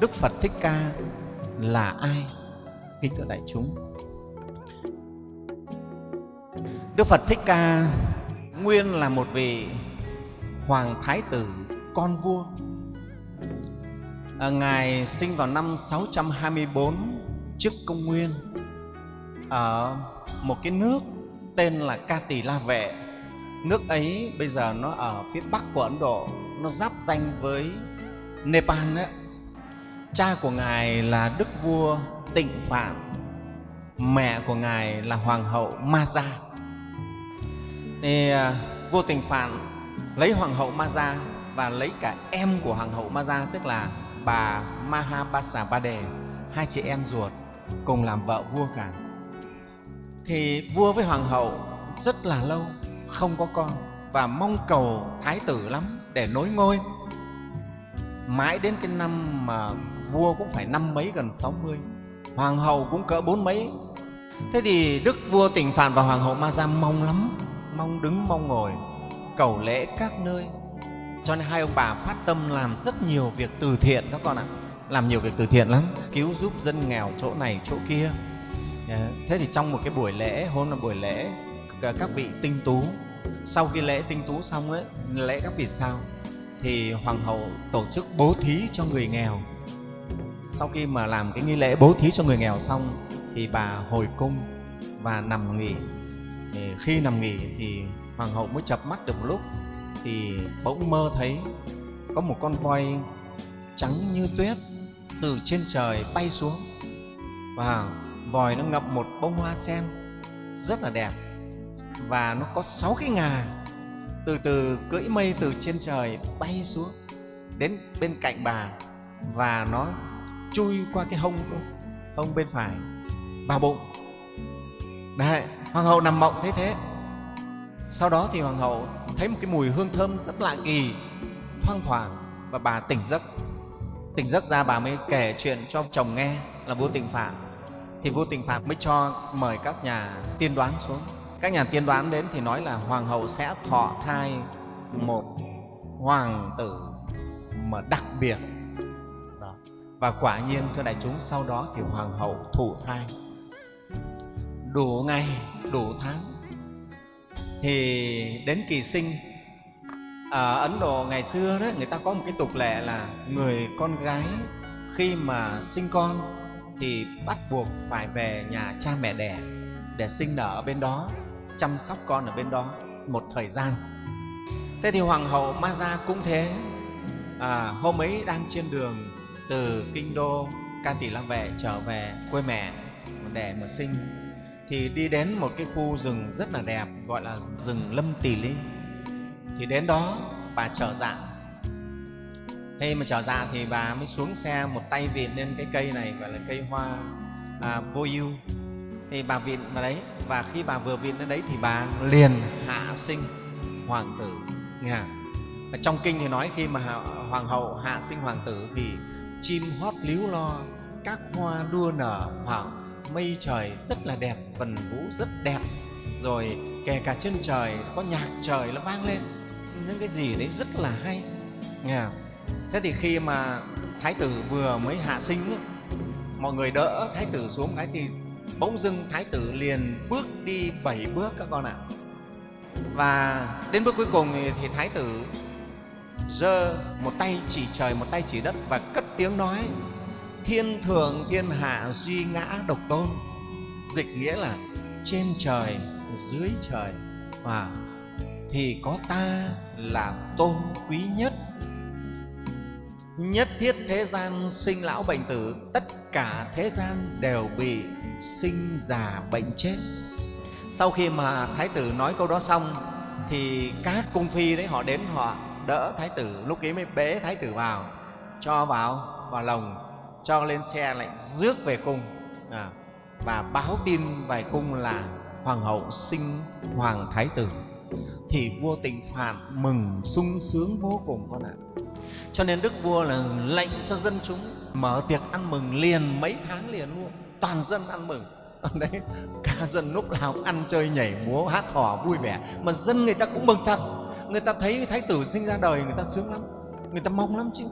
đức phật thích ca là ai? Kính thưa đại chúng. Đức phật thích ca nguyên là một vị hoàng thái tử con vua. À, ngài sinh vào năm 624 trước công nguyên ở một cái nước tên là ca tỳ la vệ. Nước ấy bây giờ nó ở phía bắc của ấn độ nó giáp danh với nepal đấy cha của ngài là đức vua tịnh phạn mẹ của ngài là hoàng hậu ma gia. Thì à, vua tịnh phạn lấy hoàng hậu ma gia và lấy cả em của hoàng hậu ma gia, tức là bà mahabasa bade hai chị em ruột cùng làm vợ vua cả. Thì vua với hoàng hậu rất là lâu không có con và mong cầu thái tử lắm để nối ngôi. Mãi đến cái năm mà vua cũng phải năm mấy gần 60 hoàng hậu cũng cỡ bốn mấy. Thế thì đức vua tỉnh phạn và hoàng hậu ma gia mong lắm, mong đứng mong ngồi, cầu lễ các nơi. Cho nên hai ông bà phát tâm làm rất nhiều việc từ thiện các con ạ. Làm nhiều việc từ thiện lắm, cứu giúp dân nghèo chỗ này, chỗ kia. Ờ, thế thì trong một cái buổi lễ, hôm là buổi lễ ờ, các vị tinh tú. Sau khi lễ tinh tú xong ấy, lễ các vị sao, thì hoàng hậu tổ chức bố thí cho người nghèo sau khi mà làm cái nghi lễ bố thí cho người nghèo xong thì bà hồi cung và nằm nghỉ. Thì khi nằm nghỉ thì hoàng hậu mới chập mắt được một lúc thì bỗng mơ thấy có một con voi trắng như tuyết từ trên trời bay xuống. Và vòi nó ngập một bông hoa sen rất là đẹp và nó có sáu cái ngà từ từ cưỡi mây từ trên trời bay xuống đến bên cạnh bà và nó chui qua cái hông hông bên phải, vào bụng. Đấy, hoàng hậu nằm mộng thấy thế. Sau đó thì hoàng hậu thấy một cái mùi hương thơm rất lạ kỳ, thoang thoảng và bà tỉnh giấc. Tỉnh giấc ra bà mới kể chuyện cho chồng nghe là vua tịnh phạn. Thì vua tịnh phạn mới cho mời các nhà tiên đoán xuống. Các nhà tiên đoán đến thì nói là hoàng hậu sẽ thọ thai một hoàng tử mà đặc biệt và quả nhiên thưa đại chúng sau đó thì hoàng hậu thụ thai. Đủ ngày đủ tháng. Thì đến kỳ sinh ở ấn độ ngày xưa đó người ta có một cái tục lệ là người con gái khi mà sinh con thì bắt buộc phải về nhà cha mẹ đẻ để sinh nở ở bên đó chăm sóc con ở bên đó một thời gian. Thế thì hoàng hậu ma gia cũng thế. À, hôm ấy đang trên đường từ kinh đô ca tỷ la vệ trở về quê mẹ để mà sinh thì đi đến một cái khu rừng rất là đẹp gọi là rừng lâm tỳ ly. Thì đến đó bà trở dạ. Khi mà trở dạ thì bà mới xuống xe một tay vịn lên cái cây này gọi là cây hoa à, vô ưu. Thì bà vịn vào đấy và khi bà vừa vịn đến đấy thì bà liền hạ sinh hoàng tử. Nghe và trong kinh thì nói khi mà hoàng hậu hạ sinh hoàng tử thì chim hót líu lo các hoa đua nở hoàng mây trời rất là đẹp vần vũ rất đẹp. Rồi kể cả trên trời có nhạc trời nó vang lên. Những cái gì đấy rất là hay. Nghe thế thì khi mà thái tử vừa mới hạ sinh ấy, mọi người đỡ thái tử xuống cái thì bỗng dưng thái tử liền bước đi bảy bước các con ạ. Và đến bước cuối cùng thì, thì thái tử giơ một tay chỉ trời một tay chỉ đất và cất tiếng nói, thiên thượng thiên hạ duy ngã độc tôn dịch nghĩa là trên trời, dưới trời và thì có ta là tôn quý nhất nhất thiết thế gian sinh lão bệnh tử, tất cả thế gian đều bị sinh già bệnh chết. Sau khi mà thái tử nói câu đó xong, thì các cung phi đấy họ đến họ đỡ thái tử. Lúc ấy mới bế thái tử vào cho vào vào lồng cho lên xe lại rước về cung à, và báo tin về cung là hoàng hậu sinh hoàng thái tử. Thì vua tịnh phạn mừng sung sướng vô cùng con ạ. Cho nên đức vua là lệnh cho dân chúng mở tiệc ăn mừng liền mấy tháng liền luôn. Toàn dân ăn mừng. Đấy cả dân lúc nào cũng ăn chơi nhảy múa hát hò vui vẻ. Mà dân người ta cũng mừng thật. Người ta thấy thái tử sinh ra đời người ta sướng lắm. Người ta mong lắm chứ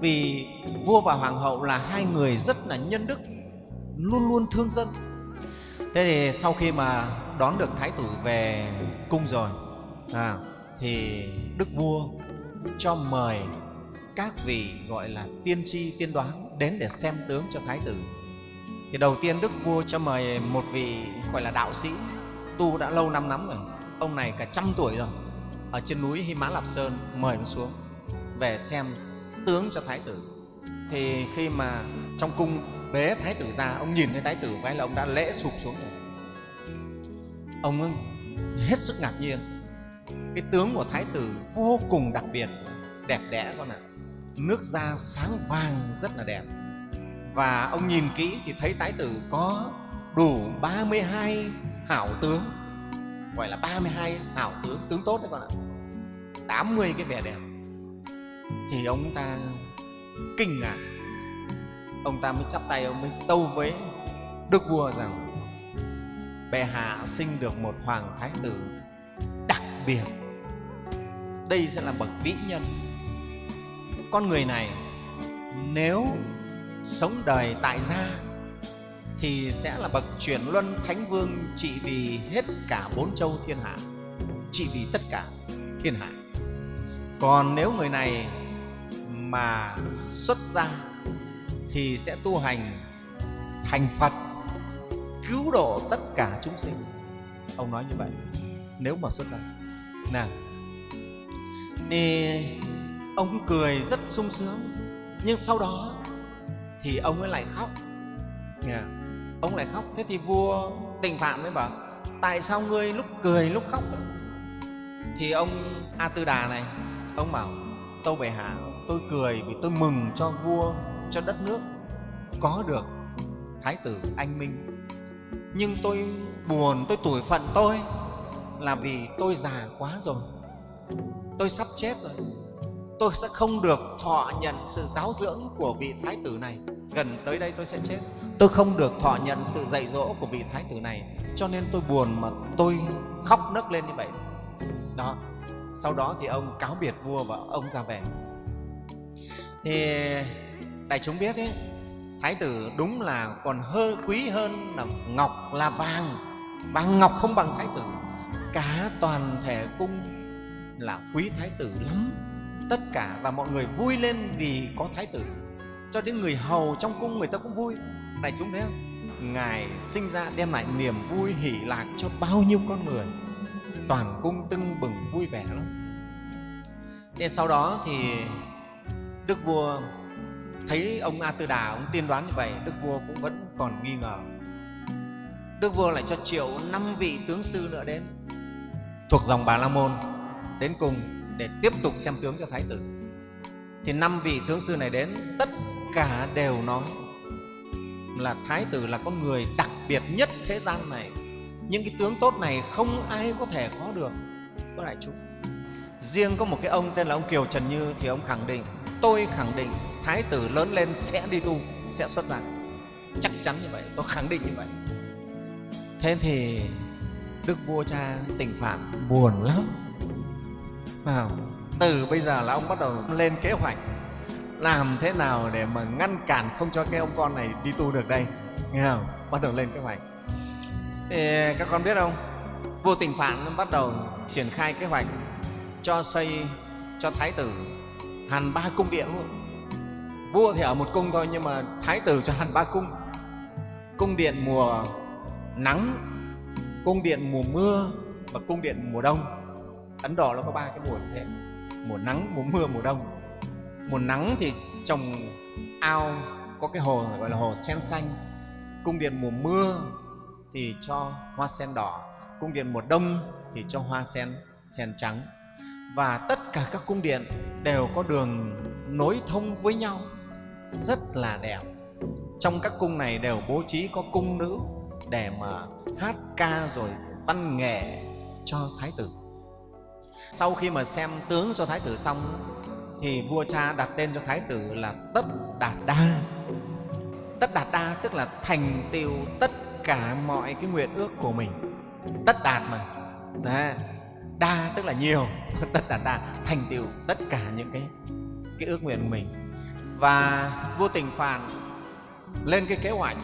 vì vua và hoàng hậu là hai người rất là nhân đức luôn luôn thương dân. Thế thì sau khi mà đón được thái tử về cung rồi à, thì đức vua cho mời các vị gọi là tiên tri tiên đoán đến để xem tướng cho thái tử. Thì đầu tiên đức vua cho mời một vị gọi là đạo sĩ tu đã lâu năm lắm rồi ông này cả trăm tuổi rồi ở trên núi Hy Mã Lạp Sơn mời ông xuống về xem tướng cho thái tử. Thì khi mà trong cung bế thái tử ra, ông nhìn thấy thái tử cái là ông đã lễ sụp xuống rồi. Ông hết sức ngạc nhiên. Cái tướng của thái tử vô cùng đặc biệt, đẹp đẽ con ạ. Nước da sáng vàng rất là đẹp. Và ông nhìn kỹ thì thấy thái tử có đủ 32 hảo tướng. Gọi là 32 hảo tướng tướng tốt đấy con ạ. 80 cái vẻ đẹp thì ông ta kinh ngạc. Ông ta mới chắp tay, ông mới tâu với đức vua rằng, bệ hạ sinh được một hoàng thái tử đặc biệt. Đây sẽ là bậc vĩ nhân. Con người này nếu sống đời tại gia thì sẽ là bậc chuyển luân thánh vương trị vì hết cả bốn châu thiên hạ, trị vì tất cả thiên hạ. Còn nếu người này mà xuất gia thì sẽ tu hành thành phật, cứu độ tất cả chúng sinh. Ông nói như vậy, nếu mà xuất gia. Nào, thì ông cười rất sung sướng, nhưng sau đó thì ông ấy lại khóc. Yeah. ông lại khóc. Thế thì vua tình phạm mới bảo, tại sao ngươi lúc cười lúc khóc thì ông a tư đà này, ông bảo, tâu bệ hạ tôi cười vì tôi mừng cho vua, cho đất nước. Có được, thái tử anh minh. Nhưng tôi buồn, tôi tủi phận tôi là vì tôi già quá rồi. Tôi sắp chết rồi. Tôi sẽ không được thọ nhận sự giáo dưỡng của vị thái tử này. Gần tới đây tôi sẽ chết. Tôi không được thọ nhận sự dạy dỗ của vị thái tử này. Cho nên tôi buồn mà tôi khóc nức lên như vậy. Đó, sau đó thì ông cáo biệt vua và ông ra về thì đại chúng biết ấy, thái tử đúng là còn hơi quý hơn là ngọc là vàng. Vàng ngọc không bằng thái tử. Cả toàn thể cung là quý thái tử lắm. Tất cả và mọi người vui lên vì có thái tử. Cho đến người hầu trong cung người ta cũng vui. Đại chúng thấy không? Ngài sinh ra đem lại niềm vui hỷ lạc cho bao nhiêu con người. Toàn cung tưng bừng vui vẻ lắm. Thế sau đó thì đức vua thấy ông a tư đà, ông tiên đoán như vậy, đức vua cũng vẫn còn nghi ngờ. Đức vua lại cho triệu năm vị tướng sư nữa đến, thuộc dòng bà la môn, đến cùng để tiếp tục xem tướng cho thái tử. Thì năm vị tướng sư này đến, tất cả đều nói là thái tử là con người đặc biệt nhất thế gian này. Những cái tướng tốt này không ai có thể có được. Có đại chúng. Riêng có một cái ông tên là ông kiều trần như thì ông khẳng định tôi khẳng định thái tử lớn lên sẽ đi tu sẽ xuất gia. Chắc chắn như vậy tôi khẳng định như vậy. Thế thì đức vua cha tình phạn buồn lắm. À, từ bây giờ là ông bắt đầu lên kế hoạch làm thế nào để mà ngăn cản không cho cái ông con này đi tu được đây? Nghe không? Bắt đầu lên kế hoạch. Thì các con biết không? Vua tình phạn bắt đầu triển khai kế hoạch cho xây cho thái tử hàn ba cung điện luôn vua thì ở một cung thôi, nhưng mà thái tử cho hàn ba cung. Cung điện mùa nắng, cung điện mùa mưa và cung điện mùa đông. Ấn độ nó có ba cái mùa như thế. Mùa nắng, mùa mưa, mùa đông. Mùa nắng thì trồng ao, có cái hồ gọi là hồ sen xanh. Cung điện mùa mưa thì cho hoa sen đỏ. Cung điện mùa đông thì cho hoa sen sen trắng và tất cả các cung điện đều có đường nối thông với nhau. Rất là đẹp. Trong các cung này đều bố trí có cung nữ để mà hát ca rồi văn nghệ cho thái tử. Sau khi mà xem tướng cho thái tử xong, thì vua cha đặt tên cho thái tử là tất đạt đa. Tất đạt đa tức là thành tựu tất cả mọi cái nguyện ước của mình. Tất đạt mà. Đấy đa, tức là nhiều, tất đạt đa, thành tựu tất cả những cái cái ước nguyện của mình. Và vô tình phàn lên cái kế hoạch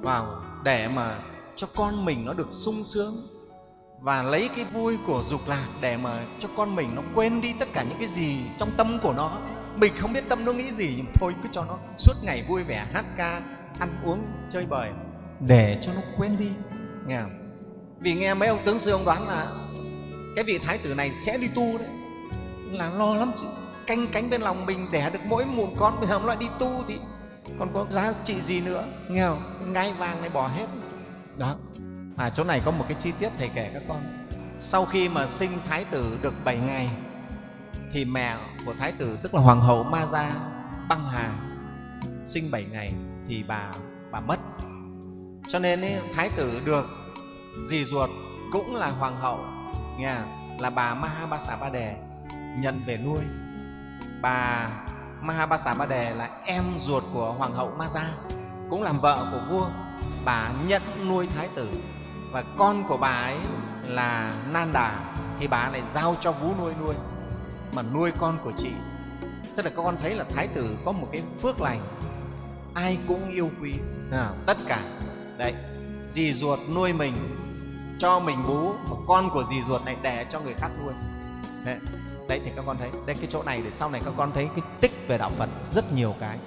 vào để mà cho con mình nó được sung sướng và lấy cái vui của dục lạc để mà cho con mình nó quên đi tất cả những cái gì trong tâm của nó. Mình không biết tâm nó nghĩ gì nhưng thôi cứ cho nó suốt ngày vui vẻ, hát ca, ăn uống, chơi bời để cho nó quên đi. Nghe không? vì nghe mấy ông tướng sư ông đoán là cái vị thái tử này sẽ đi tu đấy. Là lo lắm chứ. Canh cánh bên lòng mình đẻ được mỗi một con bây giờ nó lại đi tu thì còn có giá trị gì nữa? Nghe không? Ngai vàng này bỏ hết. Đó. À chỗ này có một cái chi tiết thầy kể các con. Sau khi mà sinh thái tử được 7 ngày thì mẹ của thái tử tức là hoàng hậu ma gia băng hà sinh 7 ngày thì bà bà mất. Cho nên ấy, thái tử được dì ruột cũng là hoàng hậu nha là bà Mahabasa Ba Đề nhận về nuôi. Bà Mahabasa Ba Đề là em ruột của hoàng hậu Maza cũng làm vợ của vua. Bà nhận nuôi thái tử. Và con của bà ấy là Nanda thì bà lại giao cho vú nuôi nuôi mà nuôi con của chị. Tức là các con thấy là thái tử có một cái phước lành ai cũng yêu quý à, tất cả. Đấy dì ruột nuôi mình cho mình bú mà con của dì ruột này đẻ cho người khác nuôi. Đấy, đấy thì các con thấy. Đây cái chỗ này để sau này các con thấy cái tích về đạo phật rất nhiều cái.